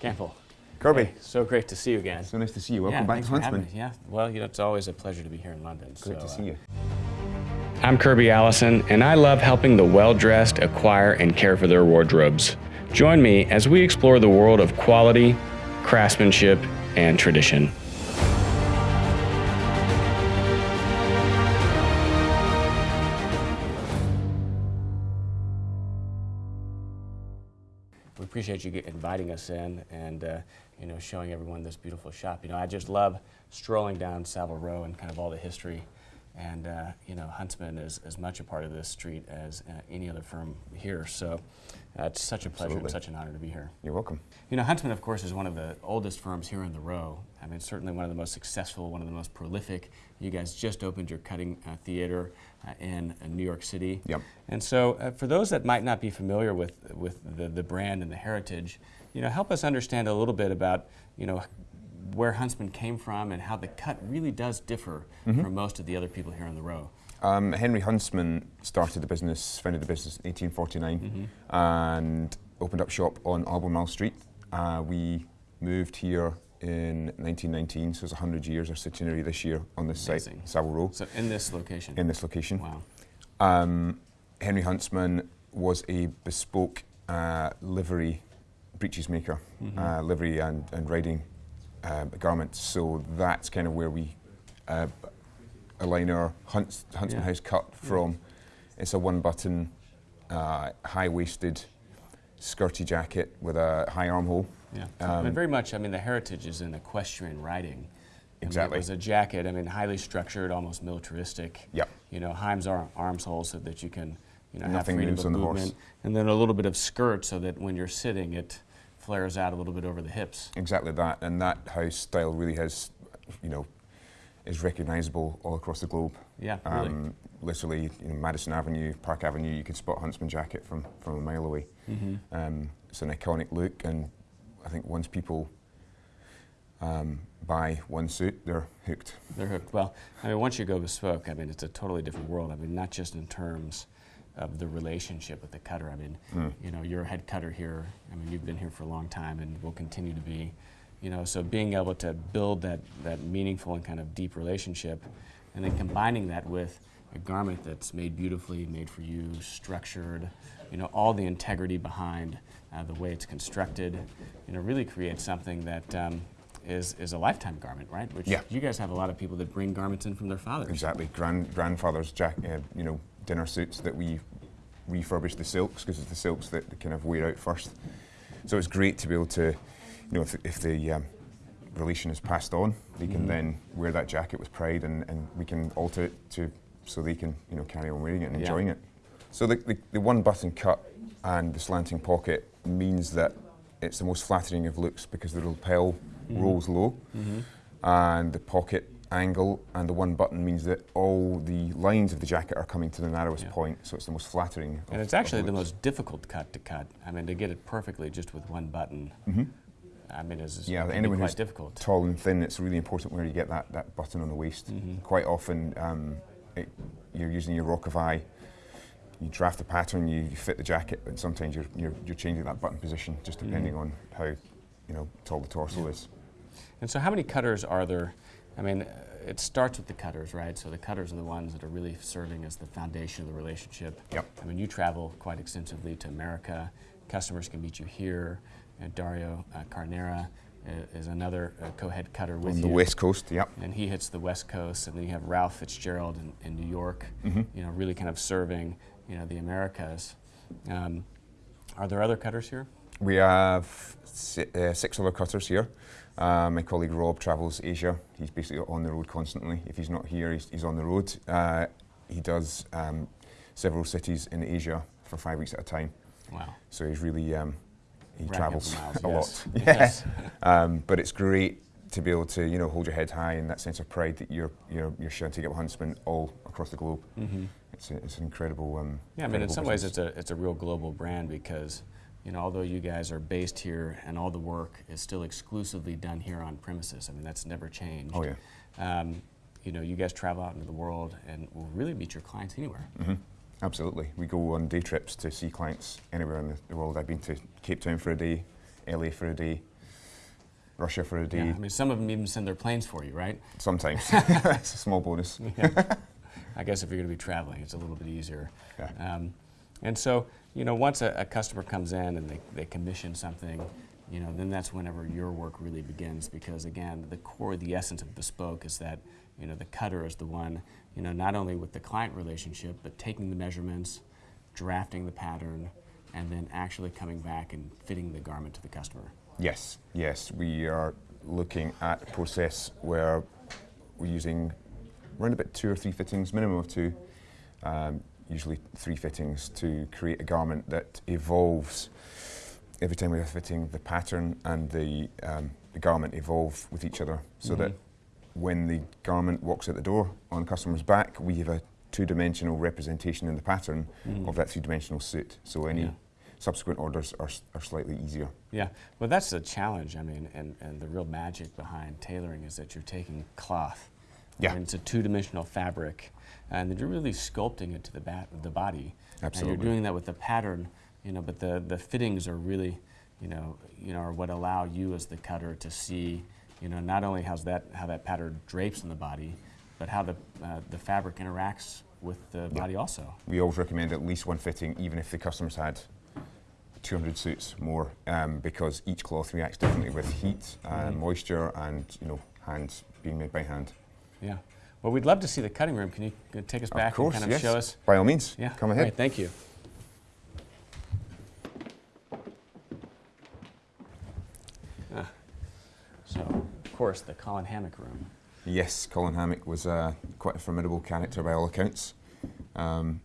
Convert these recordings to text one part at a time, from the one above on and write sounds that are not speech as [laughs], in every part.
Campbell. Kirby. Hey, so great to see you again. So nice to see you. Welcome yeah, back to for having Huntsman. Yeah, well, you know, it's always a pleasure to be here in London. Great so, to see uh, you. I'm Kirby Allison, and I love helping the well dressed acquire and care for their wardrobes. Join me as we explore the world of quality, craftsmanship, and tradition. Appreciate you inviting us in and uh, you know showing everyone this beautiful shop. You know, I just love strolling down Savile Row and kind of all the history. And uh, you know, Huntsman is as much a part of this street as uh, any other firm here. So uh, it's such a pleasure and such an honor to be here. You're welcome. You know, Huntsman, of course, is one of the oldest firms here in the row. I mean, certainly one of the most successful, one of the most prolific. You guys just opened your cutting uh, theater in uh, New York City. Yep. And so, uh, for those that might not be familiar with with the, the brand and the heritage, you know, help us understand a little bit about you know where Huntsman came from and how the cut really does differ from most of the other people here on the row. Um, Henry Huntsman started the business, founded the business in 1849, and opened up shop on Albemarle Street. Uh, we moved here in 1919, so it's 100 years. Our centenary this year on this Amazing. site, Savile Row, So, in this location. in this location. wow. Um, Henry Huntsman was a bespoke uh, livery breeches maker, uh, livery and, and riding uh, garments. So that's kind of where we uh, align our Hunts, Huntsman Yeah. House cut from. It's a one button, uh, high waisted, skirty jacket with a high armhole. Yeah, I mean, Um, very much. I mean, the heritage is in equestrian riding. I mean, Exactly. it was a jacket. I mean, highly structured, almost militaristic. Yep. You know, Heims are arms hole so that you can, you know, Nothing have freedom of on the horse. movement, and then a little bit of skirt so that when you're sitting, it flares out a little bit over the hips. Exactly that, and that house style really has, you know, is recognisable all across the globe. Yeah, really. Um, literally, you know, Madison Avenue, Park Avenue, you can spot Huntsman jacket from, from a mile away. Mm-hmm. Um, it's an iconic look, and I think once people um, buy one suit, they're hooked. They're hooked. Well, I mean, once you go bespoke, I mean, it's a totally different world. I mean, not just in terms of the relationship with the cutter. I mean, Mm. you know, you're a head cutter here. I mean, you've been here for a long time and will continue to be. You know, so being able to build that, that meaningful and kind of deep relationship, and then combining that with a garment that's made beautifully, made for you, structured, you know, all the integrity behind uh, the way it's constructed, you know, really creates something that um, is, is a lifetime garment, right? Which Yeah. you guys have a lot of people that bring garments in from their fathers. Exactly, Grand, grandfather's jack, uh, you know, dinner suits that we refurbish the silks because it's the silks that kind of wear out first. So it's great to be able to, you know, if, if the um, relation is passed on, they can Mhm. then wear that jacket with pride, and, and we can alter it to so they can you know carry on wearing it and Yeah. enjoying it. So the, the, the one button cut and the slanting pocket means that it's the most flattering of looks because the lapel Mhm. rolls low Mhm. and the pocket angle and the one button means that all the lines of the jacket are coming to the narrowest Yeah. point, so it's the most flattering. of- And it's of actually the most difficult cut to cut. I mean, to get it perfectly just with one button, Mhm. I mean, is, is Yeah, anyone quite who's difficult. tall and thin, it's really important where you get that, that button on the waist. Mhm. Quite often, um, it, you're using your rock of eye, you draft the pattern, you, you fit the jacket, and sometimes you're, you're, you're changing that button position just depending Mhm. on how you know tall the torso is. And so, how many cutters are there? I mean, uh, it starts with the cutters, right? So the cutters are the ones that are really serving as the foundation of the relationship. Yep. I mean, you travel quite extensively to America. Customers can meet you here. And Dario uh, Carnera uh, is another uh, co-head cutter with On you. the west coast, yep. and he hits the West Coast, and then you have Ralph Fitzgerald in, in New York, Mhm. you know, really kind of serving, you know, the Americas. Um, are there other cutters here? We have si- uh, six other cutters here. Uh, my colleague Rob travels Asia. He's basically on the road constantly. If he's not here, he's, he's on the road. Uh, he does um, several cities in Asia for five weeks at a time. Wow. So he's really um, he travels miles, [laughs] a yes. lot. Yes. [laughs] [laughs] Um, but it's great to be able to you know hold your head high and that sense of pride that you're you're you're sharing together with Huntsman all across the globe. Mm-hmm. It's a, it's an incredible. Um, Yeah, I mean, in some ways, it's a it's a real global brand because, you know, although you guys are based here and all the work is still exclusively done here on premises. I mean, that's never changed. Oh yeah. Um, you know, you guys travel out into the world and will really meet your clients anywhere. hmm Absolutely. We go on day trips to see clients anywhere in the, the world. I've been to Cape Town for a day, LA for a day, Russia for a day. Yeah, I mean, some of them even send their planes for you, right? Sometimes. [laughs] [laughs] it's a small bonus. Yeah. I guess if you're going to be traveling, it's a little bit easier. Yeah. Um, and so, you know, once a, a customer comes in and they, they commission something, you know, then that's whenever your work really begins because, again, the core, the essence of bespoke is that, you know, the cutter is the one, you know, not only with the client relationship, but taking the measurements, drafting the pattern, and then actually coming back and fitting the garment to the customer. Yes, yes. We are looking at a process where we're using around about two or three fittings, minimum of two, um, usually three fittings, to create a garment that evolves. Every time we are fitting, the pattern and the, um, the garment evolve with each other so that Mhm. when the garment walks out the door on the customer's back, we have a two dimensional representation in the pattern Mhm. of that three dimensional suit. So any Yeah. subsequent orders are, are slightly easier. Yeah, well, that's the challenge. I mean, and, and the real magic behind tailoring is that you're taking cloth. Yeah. And it's a two dimensional fabric, and you're really sculpting it to the, ba- the body. Absolutely. And you're doing that with the pattern, you know, but the, the fittings are really, you know, you know, are what allow you as the cutter to see, you know, not only how's that, how that pattern drapes on the body, but how the, uh, the fabric interacts with the Yeah. body also. We always recommend at least one fitting, even if the customer's had 200 suits more, um, because each cloth reacts differently with heat, uh, Mhm. moisture, and you know, hands being made by hand. Yeah. Well, we'd love to see the cutting room. Can you uh, take us back course, and kind of yes. show us? By all means, Yeah. come ahead. right, thank you. Ah, So, of course, the Colin Hammick room. Yes, Colin Hammick was uh, quite a formidable character by all accounts. Um,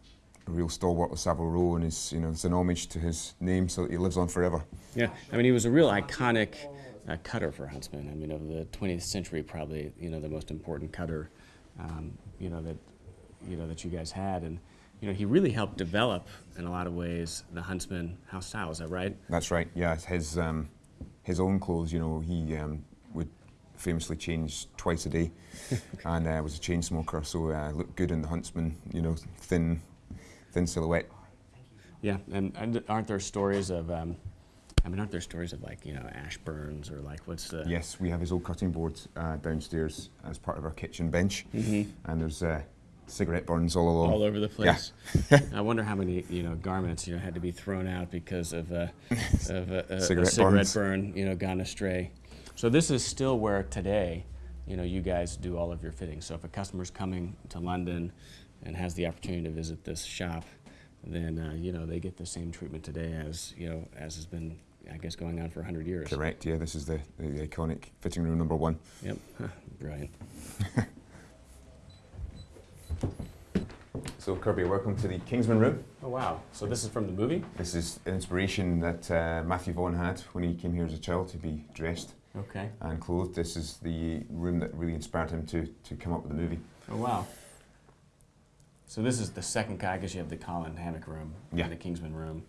a real stalwart of Savile Row, and is you know it's an homage to his name, so that he lives on forever. Yeah, I mean, he was a real iconic uh, cutter for Huntsman. I mean, of the 20th century, probably you know the most important cutter, um, you know that you know that you guys had, and you know he really helped develop in a lot of ways the Huntsman house style. Is that right? That's right. Yeah, his um, his own clothes. You know, he um, would famously change twice a day, [laughs] and uh, was a chain smoker, so uh, looked good in the Huntsman. You know, thin, thin silhouette. Yeah, and, and aren't there stories of, um, I mean, aren't there stories of like, you know, ash burns or like what's the. Yes, we have his old cutting board uh, downstairs as part of our kitchen bench, Mhm. and there's uh, cigarette burns all along. All over the place. [laughs] I wonder how many, you know, garments, you know, had to be thrown out because of, uh, of a, a, a Cigarette cigarette burn, you know, gone astray. So this is still where today, you know, you guys do all of your fittings. So if a customer's coming to London and has the opportunity to visit this shop, then, uh, you know, they get the same treatment today as, you know, as has been, I guess, going on for 100 years. Correct. Yeah, this is the, the iconic fitting room number one. Yep, brilliant. [laughs] So Kirby, welcome to the Kingsman room. Oh wow! So this is from the movie? This is an inspiration that uh, Matthew Vaughn had when he came here as a child to be dressed Okay. and clothed. This is the room that really inspired him to, to come up with the movie. Oh wow! So this is the second guy. I guess you have the Colin Hammick room, and the Kingsman room,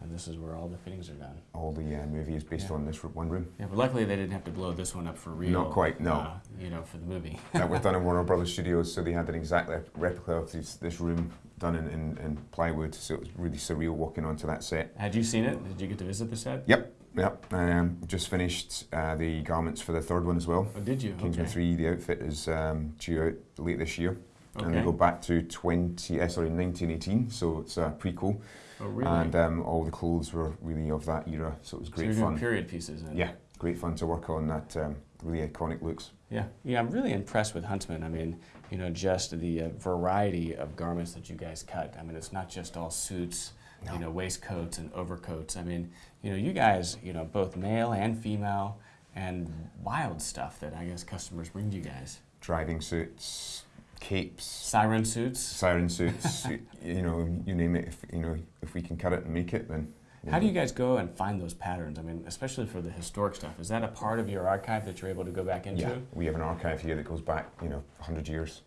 and this is where all the fittings are done. All the uh, movie is based Yeah. on this one room. Yeah, but luckily they didn't have to blow this one up for real. Not quite, no. uh, you know, for the movie. [laughs] that was done in Warner Brothers [laughs] Studios, so they had an exact replica of this, this room done in, in, in plywood, so it was really surreal walking onto that set. Had you seen it? Did you get to visit the set? Yep, yep. Um, just finished uh, the garments for the third one as well. Oh, did you? Kingsman okay. 3, the outfit is um, due out late this year. And we Okay. go back to 20, uh, sorry, 1918, so it's a prequel. Oh really? And um, all the clothes were really of that era, so it was so great doing fun. period pieces. Yeah, great fun to work on that um, really iconic looks. Yeah, yeah, I'm really impressed with Huntsman. I mean, you know, just the uh, variety of garments that you guys cut. I mean, it's not just all suits, No. you know, waistcoats and overcoats. I mean, you know, you guys, you know, both male and female, and wild stuff that I guess customers bring to you guys. Driving suits, capes, Siren suits. siren suits, [laughs] you know, you name it. If, you know, if we can cut it and make it, then How do you guys go and find those patterns? I mean, especially for the historic stuff. Is that a part of your archive that you're able to go back into? Yeah, we have an archive here that goes back, you know, 100 years.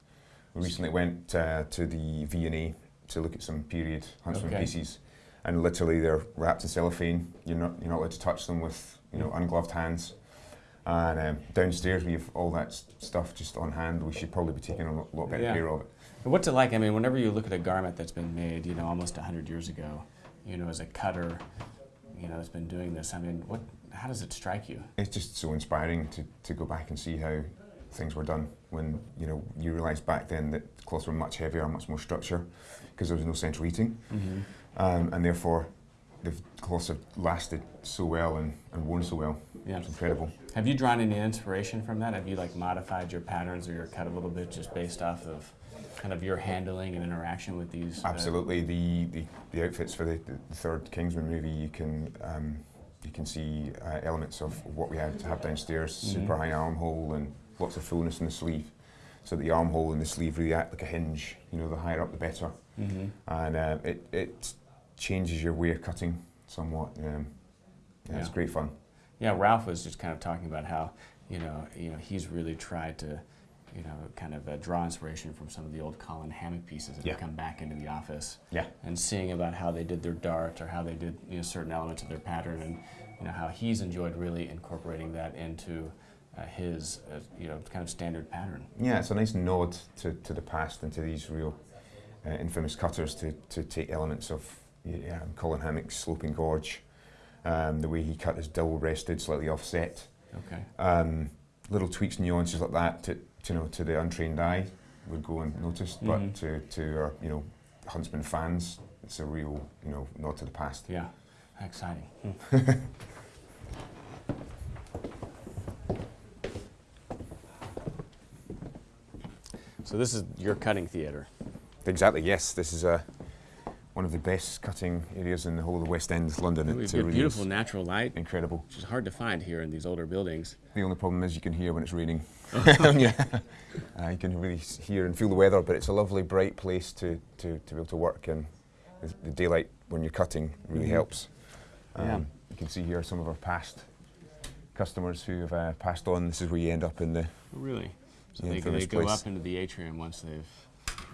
We recently went uh, to the V&A to look at some period Huntsman Okay. pieces, and literally they're wrapped in cellophane. You're not you're not allowed to touch them with you know ungloved hands. And um, downstairs we have all that stuff just on hand. We should probably be taking a lot, better Yeah. care of it. And What's it like? I mean, whenever you look at a garment that's been made, you know, almost 100 years ago, you know, as a cutter, you know, that's been doing this, I mean, what, how does it strike you? It's just so inspiring to, to go back and see how things were done when you know you realise back then that cloths were much heavier, much more structure, because there was no central heating. Mm-hmm. um, and therefore the cloths have lasted so well and, and worn so well. Yeah. It's incredible. Have you drawn any inspiration from that? Have you like modified your patterns or your cut a little bit just based off of kind of your handling and interaction with these? uh, Absolutely, the, the, the outfits for the, the third Kingsman movie, you can um, you can see uh, elements of what we had to have downstairs, Mhm. super high armhole and lots of fullness in the sleeve. So the armhole and the sleeve really act like a hinge. You know, the higher up the better, mhm. and um, it it changes your way of cutting somewhat. Um, yeah, It's great fun. Yeah, Ralph was just kind of talking about how you know you know he's really tried to you know kind of uh, draw inspiration from some of the old Colin hammick pieces that Yeah. come back into the office Yeah. and seeing about how they did their dart or how they did you know certain elements of their pattern and you know how he's enjoyed really incorporating that into uh, his uh, you know kind of standard pattern. Yeah, it's a nice nod to, to the past and to these real uh, infamous cutters to, to take elements of yeah, Colin Hammick's sloping gorge, um, the way he cut his double breasted, slightly offset, Okay. um, little tweaks, nuances like that to, to, you know, to the untrained eye would go unnoticed, Mhm. but to, to our you know Huntsman fans, it's a real you know nod to the past. Yeah. Exciting. [laughs] so this is your cutting theater. Exactly. Yes, this is a. One of the best cutting areas in the whole of the West End of London. We It's have a really beautiful natural light, incredible. which is hard to find here in these older buildings. The only problem is you can hear when it's raining. [laughs] yeah. uh, you can really hear and feel the weather, but it's a lovely, bright place to, to, to be able to work, and the, daylight when you're cutting really Mhm. helps. Yeah. You can see here some of our past customers who have uh, passed on. This is where you end up in the. Really. So The they, they go place. up into the atrium once they've,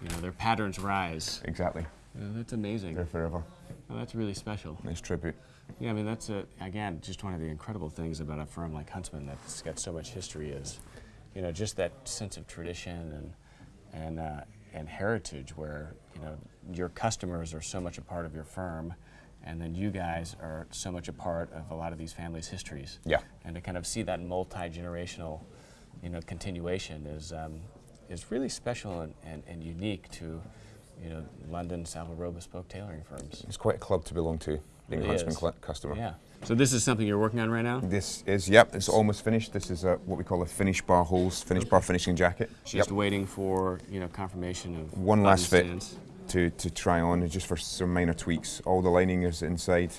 you know, their patterns rise. Exactly. Yeah, that's amazing. Forever. Oh, that's really special. Nice tribute. Yeah, I mean that's a, again just one of the incredible things about a firm like Huntsman that's got so much history is, you know, just that sense of tradition and and uh, and heritage where you know your customers are so much a part of your firm, and then you guys are so much a part of a lot of these families' histories. Yeah. And to kind of see that multi generational, you know, continuation is um, is really special and, and, and unique to, you know, London Savile Row bespoke tailoring firms. It's quite a club to belong to, being Really a Huntsman cl- customer. Yeah. So this is something you're working on right now. This is, yep, it's almost finished. This is uh what we call a finish bar holes, finish bar finishing jacket. Just waiting for you know confirmation of One last fit. stands. to, to try on just for some minor tweaks. All the lining is inside.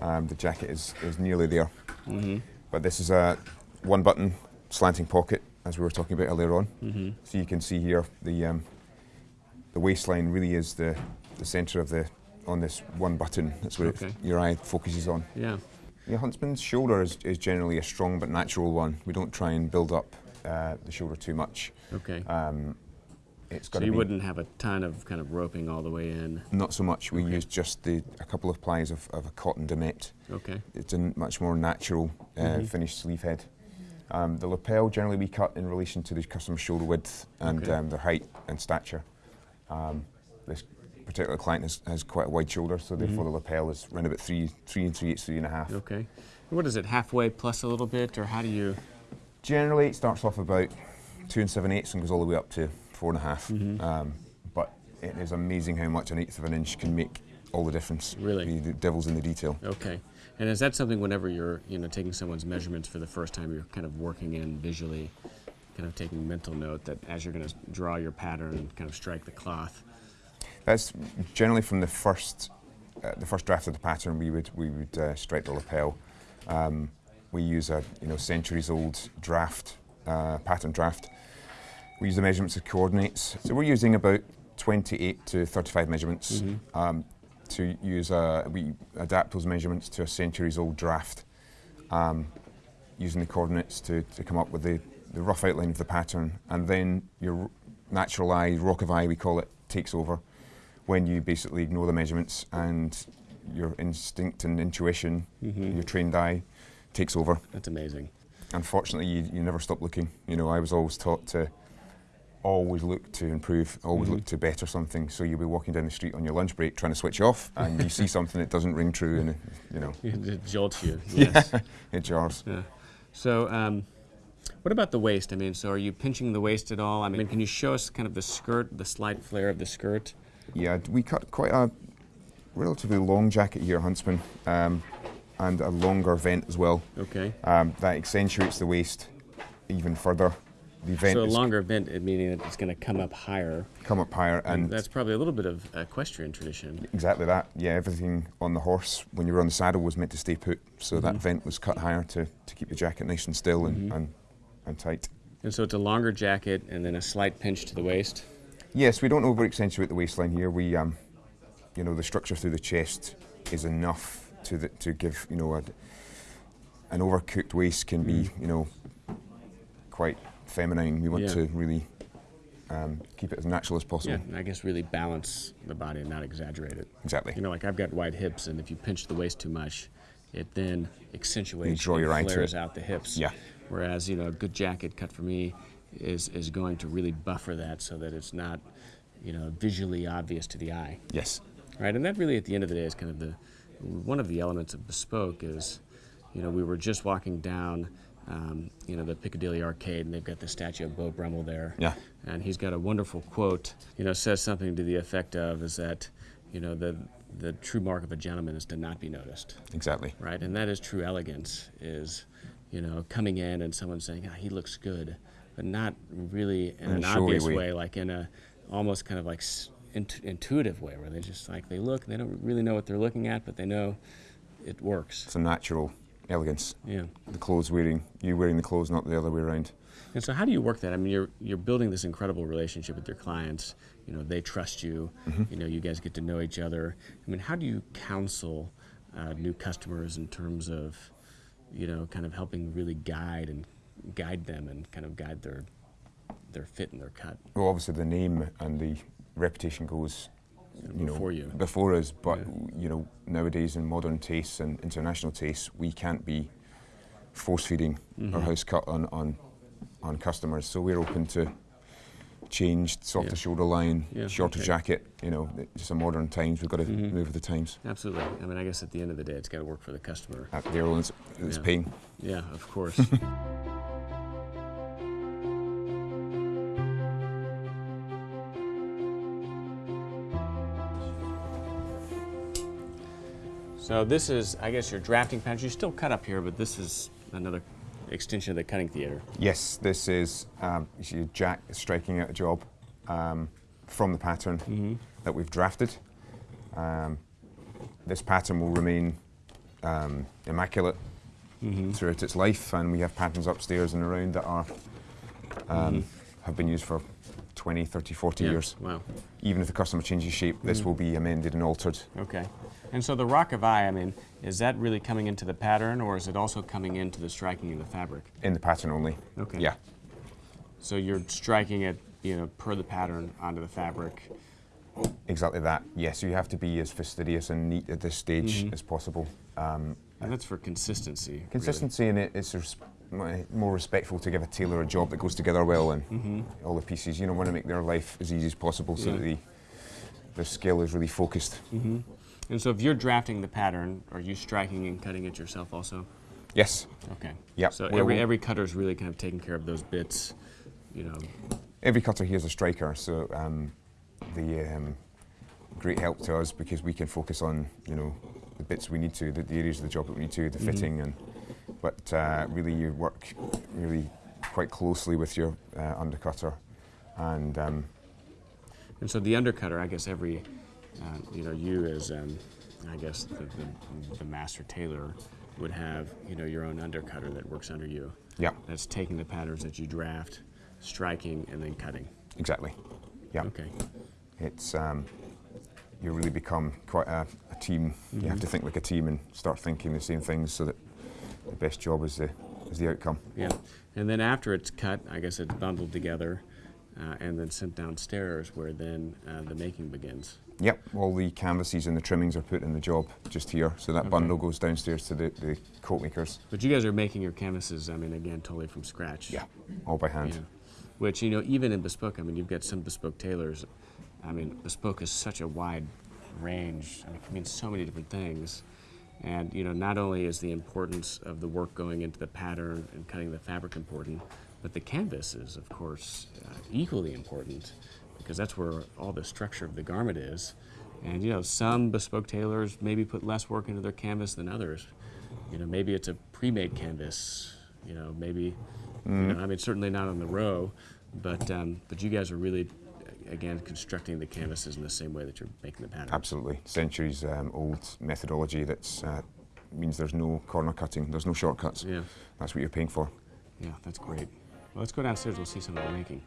Um, the jacket is, is nearly there. Mm-hmm. But this is a one button slanting pocket, as we were talking about earlier on. Mm-hmm. So you can see here the um, the waistline really is the, the centre of the on this one button. That's what Okay. it, your eye focuses on. Yeah. The huntsman's shoulder is, is generally a strong but natural one. We don't try and build up uh, the shoulder too much. Okay. Um, it's got so you wouldn't have a ton of kind of roping all the way in. not so much. We Okay. use just the a couple of plies of, of a cotton domette. Okay. It's a much more natural uh, Mhm. finished sleeve head. Um, the lapel generally we cut in relation to the customer's shoulder width and Okay. um, their height and stature. Um, this particular client has, has quite a wide shoulder, so therefore Mhm. the lapel is around about three, three and three eighths, three and a half. Okay. What is it? Halfway plus a little bit, or how do you? Generally, it starts off about two and seven eighths and goes all the way up to four and a half. Mhm. Um, but it is amazing how much an eighth of an inch can make all the difference. Really? the, the devil's in the detail. Okay. And is that something whenever you're you know taking someone's measurements for the first time, you're kind of working in visually, kind of taking mental note that as you're going to draw your pattern and kind of strike the cloth. That's generally from the first, uh, the first draft of the pattern. We would we would uh, strike the lapel. Um, we use a you know centuries old draft, uh, pattern draft. We use the measurements of coordinates. So we're using about 28 to 35 measurements. Mhm. Um, to use a, we adapt those measurements to a centuries old draft, um, using the coordinates to, to come up with the, the rough outline of the pattern, and then your natural eye, rock of eye we call it, takes over when you basically ignore the measurements and your instinct and intuition, your trained eye, takes over. That's amazing. Unfortunately, you, you never stop looking. You know, I was always taught to always look to improve, always look to better something. So you'll be walking down the street on your lunch break trying to switch off, and you see [laughs] something that doesn't ring true, and you know, [laughs] It jolts you. Yes. [laughs] it jars. Yeah. So, um, what about the waist? I mean, so are you pinching the waist at all? I mean, can you show us kind of the skirt, the slight flare of the skirt? Yeah, we cut quite a relatively long jacket here, Huntsman, um, and a longer vent as well. Okay. Um, that accentuates the waist even further. The vent So a longer vent, meaning that it's going to come up higher. come up higher, And and that's probably a little bit of equestrian tradition. exactly that. Yeah, everything on the horse when you were on the saddle was meant to stay put, so that vent was cut higher to, to keep the jacket nice and still and, and, and tight. And so it's a longer jacket and then a slight pinch to the waist. Yes, we don't over accentuate the waistline here. We, um, you know, the structure through the chest is enough to the, to give you know a, an overcooked waist can be you know quite feminine. We want Yeah. to really um, keep it as natural as possible. Yeah, I guess really balance the body and not exaggerate it. Exactly. You know, like I've got wide hips, and if you pinch the waist too much, it then accentuates draw and your flares out the hips. Yeah. Whereas, you know, a good jacket cut for me is is going to really buffer that so that it's not, you know, visually obvious to the eye. Yes. Right, and that really, at the end of the day, is kind of the one of the elements of bespoke is, you know, we were just walking down, um, you know, the Piccadilly Arcade, and they've got the statue of Beau Brummell there. Yeah. And he's got a wonderful quote, you know, says something to the effect of, is that, you know, the the true mark of a gentleman is to not be noticed, Exactly. right? And that is true elegance, is, you know, coming in and someone saying, ah, he looks good, but not really in an showy obvious way. way, like in a almost kind of like int- intuitive way, where they just like they look, and they don't really know what they're looking at, but they know it works. It's a natural elegance. Yeah. The clothes wearing you wearing the clothes, not the other way around. And so, how do you work that? I mean, you're you're building this incredible relationship with your clients. You know, they trust you. You know, you guys get to know each other. I mean, how do you counsel uh, new customers in terms of, you know, kind of helping really guide and guide them and kind of guide their their fit and their cut? Well, obviously the name and the reputation goes, you know, Before you. before us. But Yeah. you know, nowadays in modern tastes and international tastes, we can't be force feeding Mm-hmm. our house cut on, on on customers. So we're open to changed, softer Yeah. shoulder line, Yeah, shorter okay. jacket. You know, it's a modern times. We've got to Mhm. move with the times. Absolutely. I mean, I guess at the end of the day, it's got to work for the customer. At the airlines, it's Yeah. paying. Yeah, of course. [laughs] so this is, I guess, your drafting patch. You still cut up here, but this is another extension of the cutting theater. Yes, this is um, you see Jack striking out a job um, from the pattern that we've drafted. Um, this pattern will remain um, immaculate throughout its life, and we have patterns upstairs and around that are um, have been used for 20, 30, 40 Yeah, years. Wow. Even if the customer changes shape, this will be amended and altered. Okay. And so the rock of eye, I mean, is that really coming into the pattern, or is it also coming into the striking of the fabric? In the pattern only. Okay. Yeah. So you're striking it, you know, per the pattern onto the fabric. Exactly that. Yes, you have to be as fastidious and neat at this stage Mm-hmm. as possible. Um, And that's for consistency. really. Consistency in it, it's res- more respectful to give a tailor a job that goes together well and Mm-hmm. all the pieces. You know, want to make their life as easy as possible so Yeah. that the, their skill is really focused. And so if you're drafting the pattern, are you striking and cutting it yourself also? Yes, Okay. Yep. So Well, every we'll- every really kind of taking care of those bits, you know. every cutter here is a striker, so um, the um, great help to us because we can focus on you know the bits we need to, the, the areas of the job that we need to, the fitting, and but uh, really you work really quite closely with your uh, undercutter, and um, And so the undercutter, I guess every, uh, you know, you as, um, I guess the, the, the master tailor would have, you know, your own undercutter that works under you. yeah, That's taking the patterns that you draft, striking, and then cutting. exactly, yeah. Okay. It's um, you really become quite a, a team. You have to think like a team and start thinking the same things so that the best job is the is the outcome. Yeah. And then after it's cut, I guess it's bundled together uh, and then sent downstairs where then uh, the making begins. Yep, all the canvases and the trimmings are put in the job just here. So that Okay. bundle goes downstairs to the, the coat makers. But you guys are making your canvases, I mean, again, totally from scratch. Yeah, all by hand. Yeah. Which, you know, even in bespoke, I mean, you've got some bespoke tailors. I mean, bespoke is such a wide range. I mean, it can mean so many different things. And, you know, not only is the importance of the work going into the pattern and cutting the fabric important, but the canvas is, of course, uh, equally important because that's where all the structure of the garment is. And, you know, some bespoke tailors maybe put less work into their canvas than others. You know, maybe it's a pre-made canvas. You know, maybe, you know, I mean, certainly not on the row, but um, but you guys are really, again, constructing the canvases in the same way that you're making the pattern. Absolutely. Centuries um, old methodology that uh, means there's no corner cutting, there's no shortcuts. Yeah, That's what you're paying for. yeah, that's great. Well, let's go downstairs. We'll see some of the making.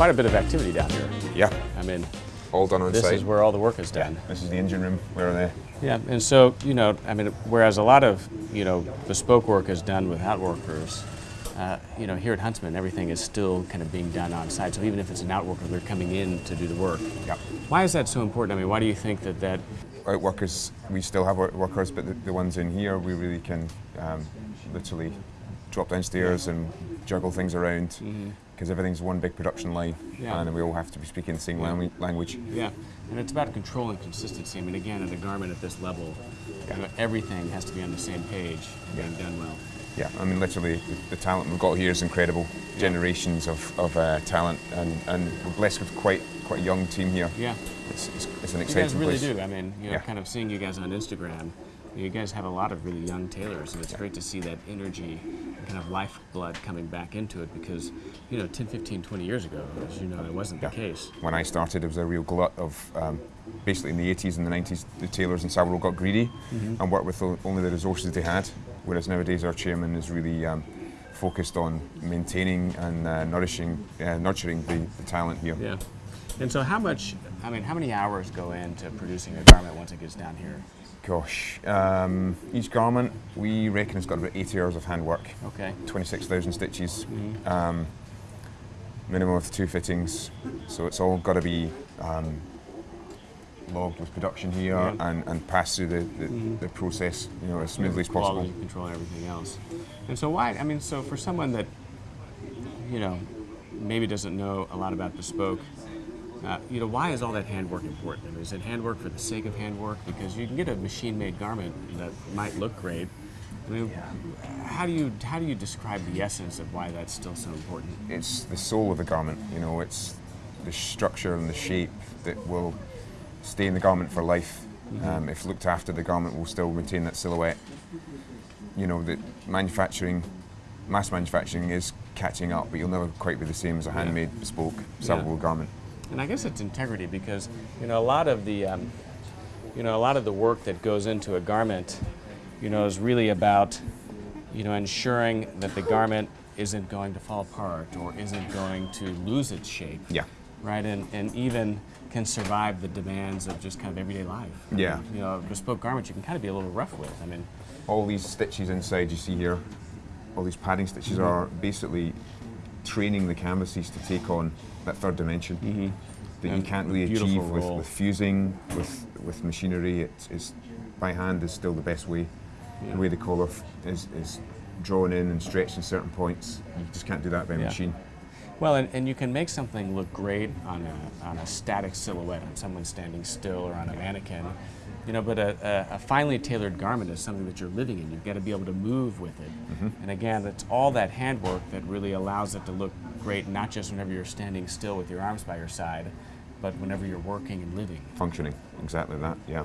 Quite a bit of activity down here. Yeah, I mean, all done on this site. is where all the work is done. This is the engine room where are they? Yeah, and so you know, I mean, whereas a lot of you know bespoke work is done without workers, uh, you know, here at Huntsman, everything is still kind of being done on site. So even if it's an outworker, they're coming in to do the work. yeah. Why is that so important? I mean, why do you think that that? Outworkers, we still have out workers, but the, the ones in here, we really can um, literally drop downstairs and juggle things around because everything's one big production line Yeah. and we all have to be speaking the same Yeah. language. Yeah, and it's about control and consistency. I mean, again, in a garment at this level, you know, everything has to be on the same page and being done well. Yeah, I mean, literally, the, the talent we've got here is incredible. Generations of, of uh, talent, and, and we're blessed with quite quite a young team here. Yeah. It's, it's, it's an You exciting guys really place. do. I mean, you know, Yeah. kind of seeing you guys on Instagram, you guys have a lot of really young tailors, and it's great to see that energy and kind of lifeblood coming back into it because, you know, 10, 15, 20 years ago, as you know, it wasn't Yeah. the case. When I started, it was a real glut of um, basically in the 80s and the 90s, the tailors in Savile got greedy Mm-hmm. and worked with only the resources they had. Whereas nowadays, our chairman is really um, focused on maintaining and uh, nourishing, uh, nurturing the, the talent here. Yeah. And so, how much, I mean, how many hours go into producing a garment once it gets down here? Gosh, um, each garment we reckon has got about 80 hours of handwork. Okay. 26,000 stitches, Mm-hmm. um, minimum of two fittings. So it's all got to be um, logged with production here Yeah. and, and passed through the, the, the process you know, as smoothly as possible. Quality control everything else. And so, why? I mean, so for someone that, you know, maybe doesn't know a lot about bespoke, uh, you know, why is all that handwork important? I mean, is it handwork for the sake of handwork? Because you can get a machine-made garment that might look great. I mean, how do you how do you describe the essence of why that's still so important? It's the soul of the garment, you know, it's the structure and the shape that will stay in the garment for life. Um, if looked after, the garment will still retain that silhouette. You know, that manufacturing, mass manufacturing is catching up, but you'll never quite be the same as a handmade, bespoke, salvable garment. And I guess it's integrity because you know a lot of the um, you know a lot of the work that goes into a garment, you know, is really about you know ensuring that the garment isn't going to fall apart or isn't going to lose its shape. Yeah. Right, and, and even can survive the demands of just kind of everyday life. I Yeah. mean, you know, bespoke garment you can kind of be a little rough with. I mean, all these stitches inside you see here, all these padding stitches Mm-hmm. are basically training the canvases to take on that third dimension that you Mm-hmm. And can't really achieve with, with fusing, with, with machinery. It's, it's, by hand is still the best way. Yeah. The way the collar is, is drawn in and stretched in certain points, you just can't do that by Yeah. machine. Well, and, and you can make something look great on a, on a static silhouette, on someone standing still or on a mannequin. You know, but a, a, a finely tailored garment is something that you're living in. You've got to be able to move with it. And again, it's all that handwork that really allows it to look great, not just whenever you're standing still with your arms by your side, but whenever you're working and living. Functioning, exactly that, yeah.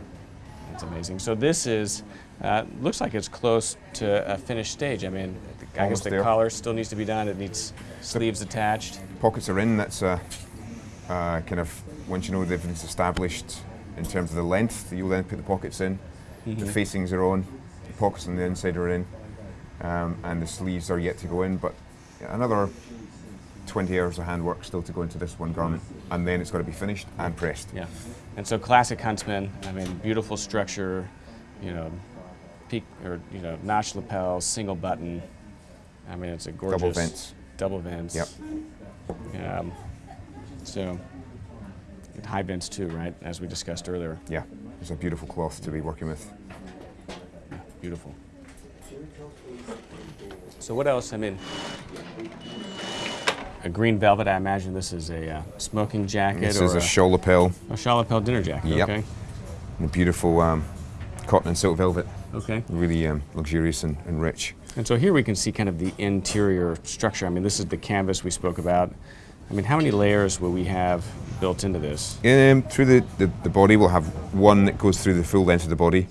It's amazing. So this is, uh, looks like it's close to a finished stage. I mean, I Almost guess the there. collar still needs to be done. It needs sleeves attached. Pockets are in. That's uh, uh, kind of once you know everything's established in terms of the length, you'll then put the pockets in. The facings are on. The pockets on the inside are in, um, and the sleeves are yet to go in. But another 20 hours of handwork still to go into this one garment, and then it's got to be finished and pressed. Yeah. And so classic Huntsman, I mean, beautiful structure, you know, peak or you know, notch lapels, single button. I mean, it's a gorgeous Double vents. Double vents. Yep. Um, so high vents too, right? As we discussed earlier. Yeah, it's a beautiful cloth to be working with. Beautiful. So what else? I mean, a green velvet. I imagine this is a uh, smoking jacket This or is a shawl lapel, a shawl lapel dinner jacket. Yep. Okay. and a beautiful um, cotton and silk velvet. Okay. Really um, luxurious and, and rich. And so here we can see kind of the interior structure. I mean, this is the canvas we spoke about. I mean, how many layers will we have built into this? Um, through the, the, the body, we'll have one that goes through the full length of the body.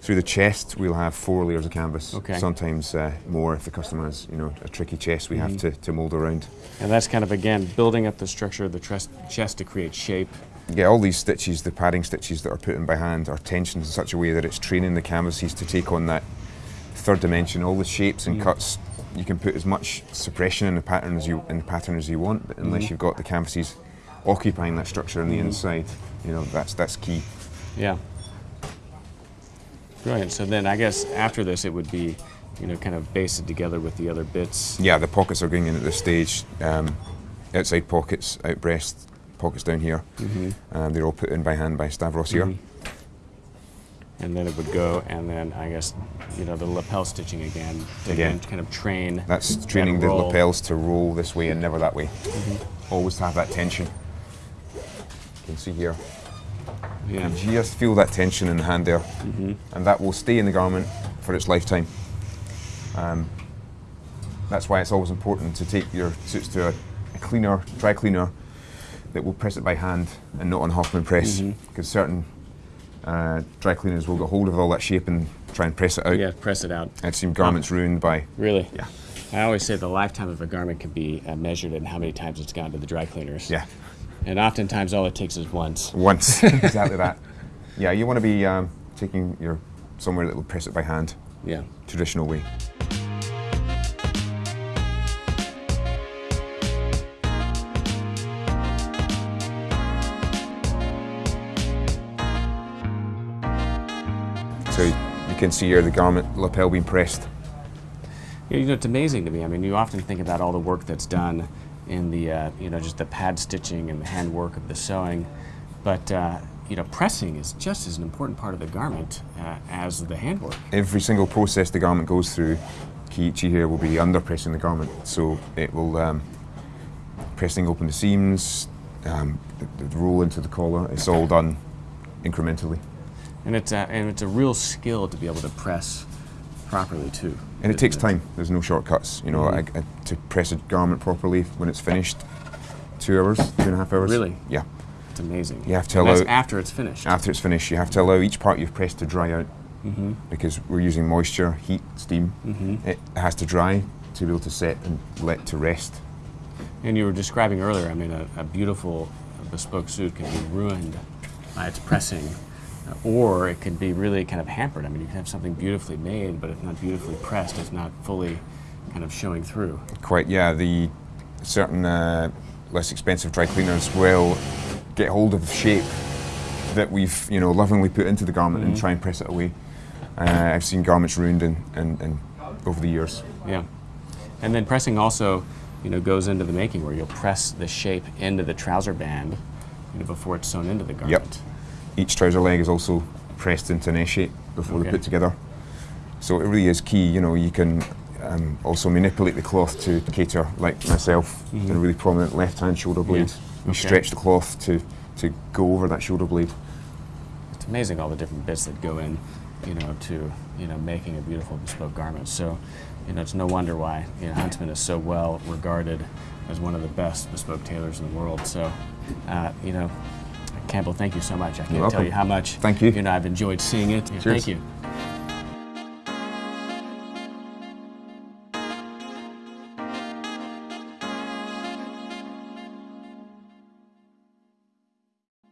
Through the chest, we'll have four layers of canvas. Okay. Sometimes uh, more if the customer has, you know, a tricky chest we have to, to mould around. And that's kind of again building up the structure of the chest to create shape. Yeah, all these stitches, the padding stitches that are put in by hand, are tensioned in such a way that it's training the canvases to take on that third dimension. All the shapes and cuts, you can put as much suppression in the pattern as you in the pattern as you want, but unless you've got the canvases occupying that structure on the inside, you know, that's that's key. Yeah. Brilliant. So then I guess after this it would be, you know, kind of basted together with the other bits. Yeah, the pockets are going in at this stage. Um, outside pockets, out breast, pockets down here. Um, they're all put in by hand by Stavros here. And then it would go, and then I guess, you know, the lapel stitching again to Again. kind of train. That's training the lapels to roll this way and never that way. Mm-hmm. Always to have that tension. You can see here. Yeah. You just feel that tension in the hand there, Mm-hmm. and that will stay in the garment for its lifetime. Um, that's why it's always important to take your suits to a, a cleaner, dry cleaner, that will press it by hand and not on Hoffman press, Mm-hmm. because certain uh, dry cleaners will get hold of all that shape and try and press it out. Yeah, press it out. I've seen garments ruined by Really? yeah, I always say the lifetime of a garment can be uh, measured in how many times it's gone to the dry cleaners. yeah. And oftentimes all it takes is once. Once, [laughs] exactly that. Yeah, you want to be um, taking your somewhere that will press it by hand, Yeah. traditional way. Can see here the garment lapel being pressed. Yeah, you know, it's amazing to me. I mean, you often think about all the work that's done in the, uh, you know, just the pad stitching and the handwork of the sewing, but uh, you know, pressing is just as an important part of the garment uh, as the handwork. Every single process the garment goes through, Kiichi here will be under pressing the garment. So it will um, pressing open the seams, um, the, the roll into the collar. It's all done incrementally, And it's a, and it's a real skill to be able to press properly too. and it takes time. There's no shortcuts. You know, I, I, to press a garment properly when it's finished, two hours, two and a half hours. Really? Yeah. It's amazing. You have to And that's allow- after it's finished. After it's finished, you have to allow each part you've pressed to dry out Mm-hmm. because we're using moisture, heat, steam. Mm -hmm. It has to dry to be able to set and let to rest. And you were describing earlier, I mean, a, a beautiful bespoke suit can be ruined by its pressing, or it could be really kind of hampered. I mean, you can have something beautifully made, but if not beautifully pressed, it's not fully kind of showing through. Quite, yeah. The certain uh, less expensive dry cleaners will get hold of the shape that we've, you know, lovingly put into the garment and try and press it away. Uh, I've seen garments ruined in, in, in over the years. Yeah. And then pressing also, you know, goes into the making where you'll press the shape into the trouser band, you know, before it's sewn into the garment. Each trouser leg is also pressed into an S shape before they're put together. So it really is key. You know, you can um, also manipulate the cloth to cater, like myself, a really prominent left-hand shoulder blade. You Okay. stretch the cloth to to go over that shoulder blade. It's amazing all the different bits that go in, you know, to you know making a beautiful bespoke garment. So, you know, it's no wonder why you know Huntsman is so well regarded as one of the best bespoke tailors in the world. So, uh, you know, Campbell, thank you so much. I can't tell you how much Thank you. you know, I've enjoyed seeing it. Cheers. Thank you.